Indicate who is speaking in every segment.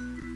Speaker 1: Mm-hmm.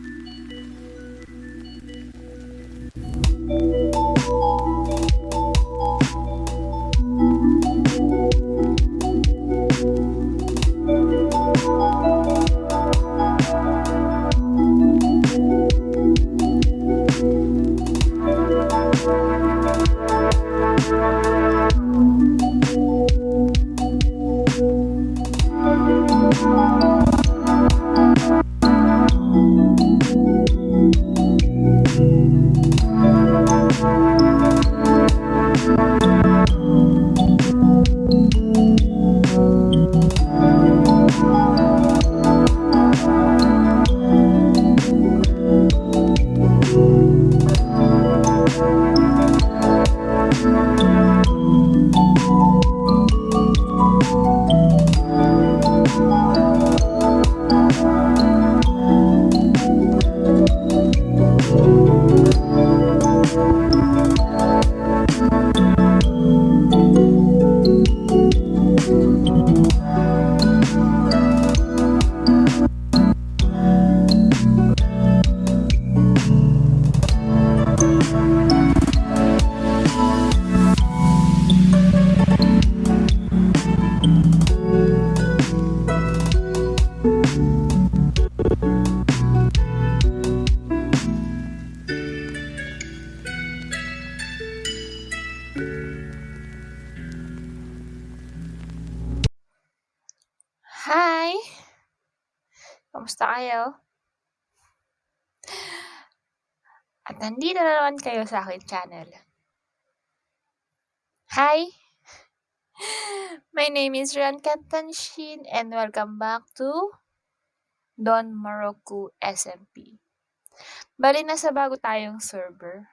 Speaker 1: Kayo? At nandito na naman kayo sa aking channel. Hi! My name is Rian Kantanshin and welcome back to Don Morocco SMP. Bali, nasa bago tayong server.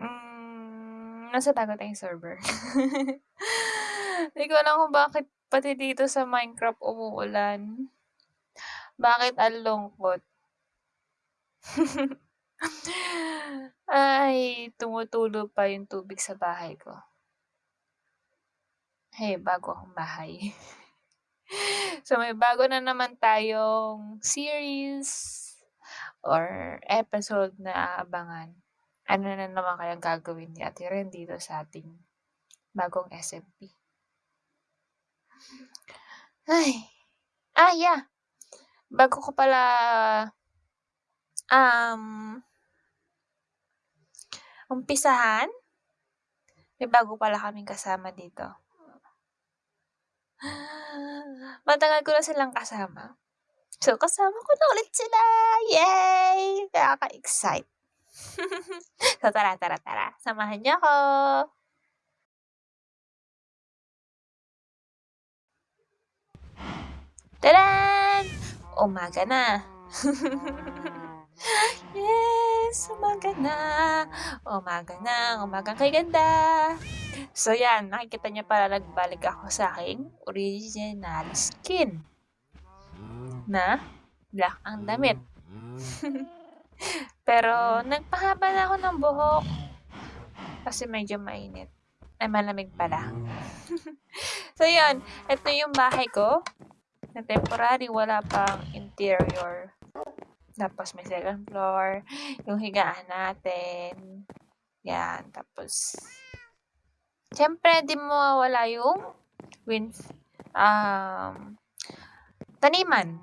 Speaker 1: Mm, nasa bago tayong server. Hindi ko alam kung bakit pati dito sa Minecraft umuulan. Bakit ang lungkot? Ay, tumutulo pa yung tubig sa bahay ko. Hey, bago akong bahay. so, may bago na naman tayong series or episode na aabangan. Ano na naman kayang gagawin ni Ate Ren dito sa ating bagong SMP. Ay. Ah, yeah. Bago ko pala um umpisahan, may bago pala kaming kasama dito. Matagal ko na silang kasama. So, kasama ko na ulit sila! Yay! Nakaka-excite. so, tara, tara, tara. Samahan niyo ako. Tadan! Umaga na. yes, umaga na. Umaga na, umaga kay ganda. So yan, nakikita niyo pala nagbalik ako sa aking original skin. Na black ang damit. Pero nagpahaba na ako ng buhok. Kasi medyo mainit. Ay, malamig pala. so yun, ito yung bahay ko na temporary, wala pang interior. Tapos may second floor, yung higaan natin. Yan, tapos Siyempre, di mo mawala yung wind, um, taniman.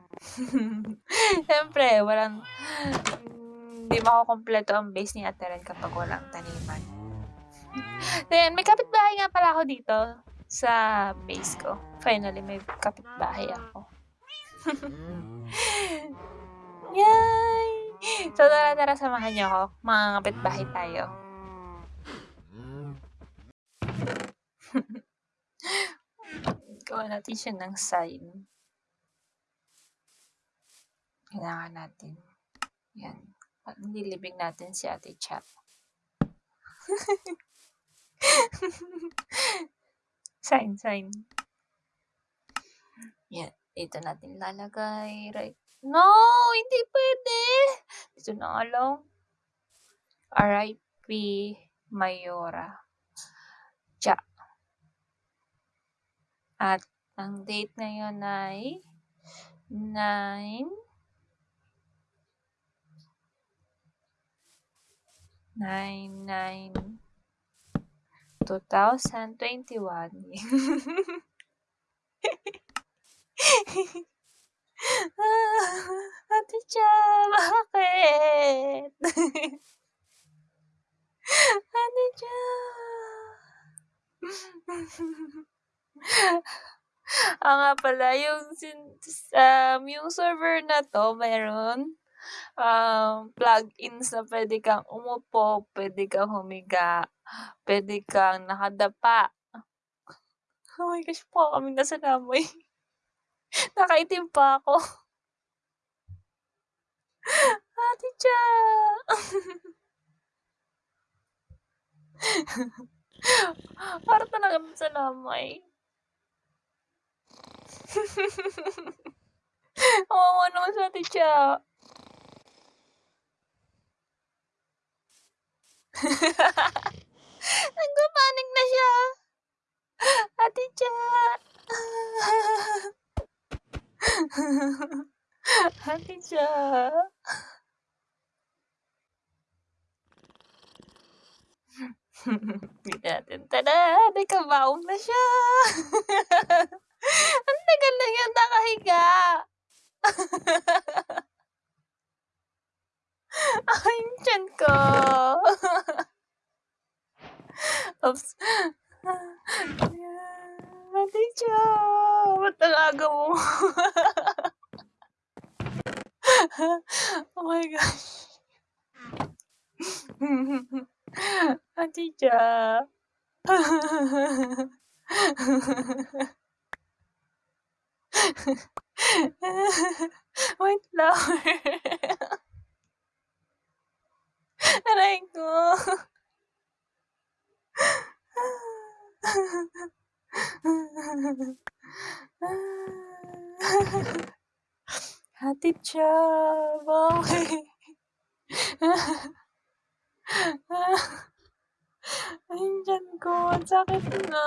Speaker 1: Siyempre, walang, hindi makukompleto ang base ni Ate Ren kapag walang taniman. Then, may kapitbahay nga pala ako dito sa base ko. Finally, may kapitbahay ako. Yay! So, tara, tara, samahan niyo ako. Mga kapitbahay tayo. Gawa natin siya ng sign. Kailangan natin. Yan. Nililibing natin si Ate Chat. Same, same. Yan, dito natin lalagay. Right. No! Hindi pwede! Dito na lang. R.I.P. Mayora. Ja. At ang date ngayon ay 9 9 9 2021. Ate Cha, bakit? Ate Cha. Oo nga pala yung um, yung server na 'to meron, um, plugins na puwede kang umupo, puwede kang humiga, puwede kang nakadapa. Oh my gosh, mukha kaming nasa Namoy. Nakaitim pa ako. Ate Cha. Para talaga sa Namoy. Kawawa naman si Ate Cha. Nagpa-panic na siya. Ate Cha. Ate Cha. Tignan natin. Tada! Nakabaon na siya. Ang tagal na niyan nakahiga. Ay, yung tiyan ko. Oops. Ate Cha, ba't ang aga mo? Oh my gosh. Ate Cha. White flower. Aray ko. Ate Cha, bakit? Ay, yung tiyan ko, ang sakit na.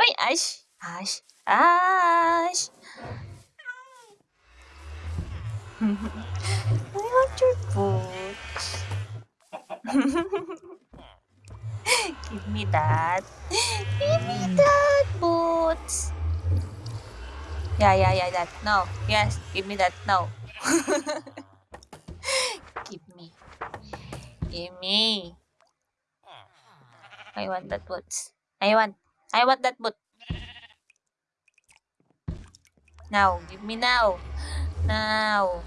Speaker 1: Uy, Ash! Ash! Ash! I want your boots. Give me that. Give me that boots. Yeah, yeah, yeah, that. No. Yes, give me that. No. give me. Give me. I want that boots. I want. I want that boot. Now. Give me now. Now.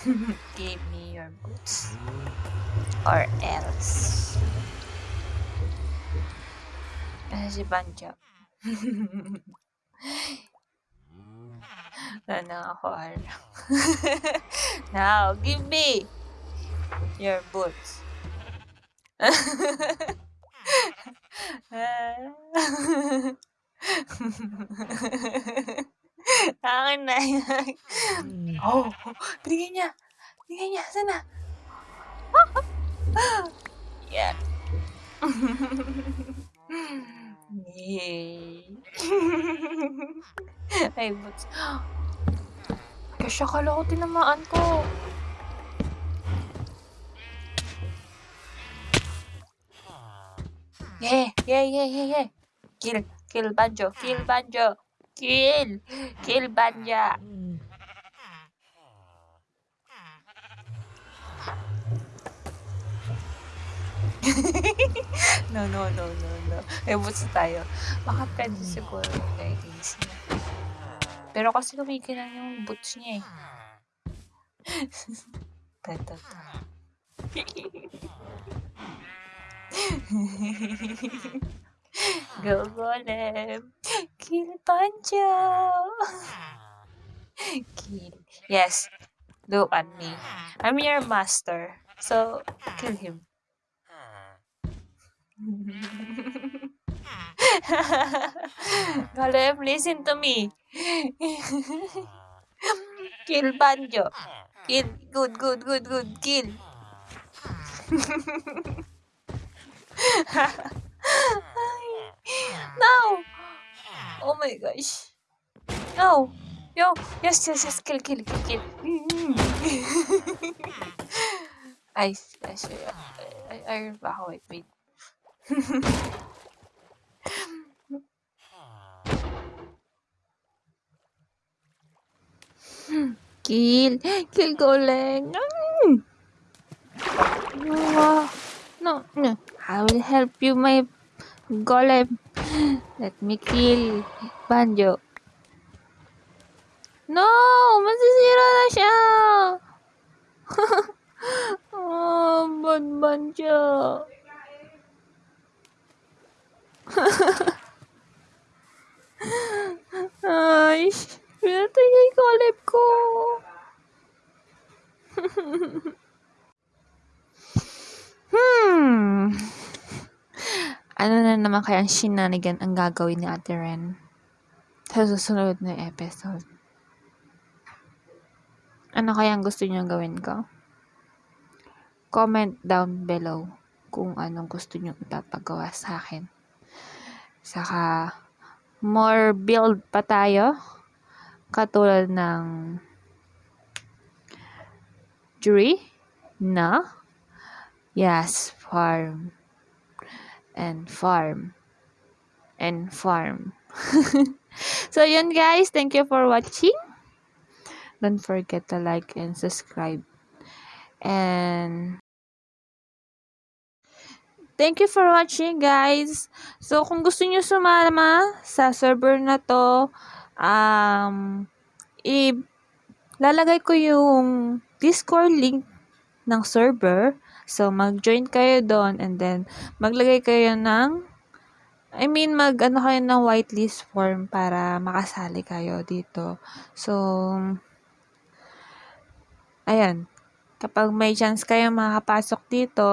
Speaker 1: give me your boots. Or else. Ano si Banjo? Ano ako, ano? Now, give me your boots. Akin na yan. Oh. Binigay niya. Sana. Yeah. Yay. Ay, boots. Gosh, akala ko tinamaan ko. Yeah, yeah, yeah, yeah, yeah. Kill, kill Banjo, kill Banjo. Kill, kill Banja. no, no, no, no, no. May boots tayo. Baka pwede siguro yung niya. Pero kasi kumikilang yung boots niya eh. Tato, Go Golem! Kill Pancho! Kill. Yes. Look at me. I'm your master. So, kill him. Golem, listen to me. Kill Banjo. Kill. Good, good, good, good. Kill. my gosh. No! Yo! Yes, yes, yes! Kill, kill, kill, kill! Ay, yes, ay, ay, ba ako? Wait, wait. kill! Kill ko ulit! Mm. Wow. No, no. I will help you, my golem. Let me kill Banjo. No! Masisira na siya! oh, bad Banjo. Ay, pinatay niya yung golem ko. hmm. Ano na naman kaya ang shenanigan ang gagawin ni Ate Ren sa susunod na episode? Ano kaya ang gusto niyong gawin ko? Comment down below kung anong gusto niyong ipapagawa sa akin. Saka, more build pa tayo. Katulad ng jury na yes, farm and farm and farm. so yun guys, thank you for watching. Don't forget to like and subscribe. And Thank you for watching guys. So kung gusto niyo sumama sa server na to, um i lalagay ko yung Discord link ng server. So mag-join kayo doon and then maglagay kayo ng I mean, mag ano kayo ng whitelist form para makasali kayo dito. So, ayan. Kapag may chance kayo makakapasok dito,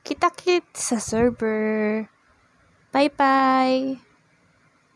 Speaker 1: kita-kit sa server. Bye-bye!